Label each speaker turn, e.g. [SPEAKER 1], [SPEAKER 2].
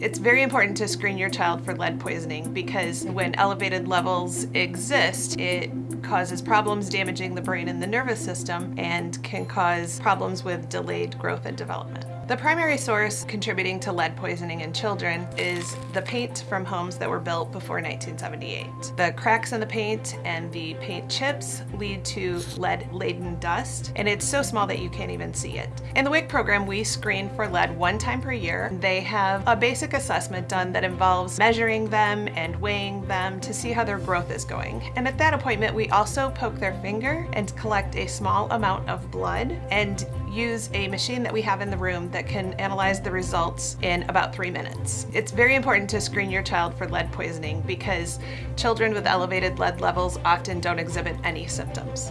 [SPEAKER 1] It's very important to screen your child for lead poisoning because when elevated levels exist, it causes problems damaging the brain and the nervous system and can cause problems with delayed growth and development. The primary source contributing to lead poisoning in children is the paint from homes that were built before 1978. The cracks in the paint and the paint chips lead to lead-laden dust, and it's so small that you can't even see it. In the WIC program, we screen for lead one time per year. They have a basic assessment done that involves measuring them and weighing them to see how their growth is going. And at that appointment, we also poke their finger and collect a small amount of blood and use a machine that we have in the room that can analyze the results in about three minutes. It's very important to screen your child for lead poisoning because children with elevated lead levels often don't exhibit any symptoms.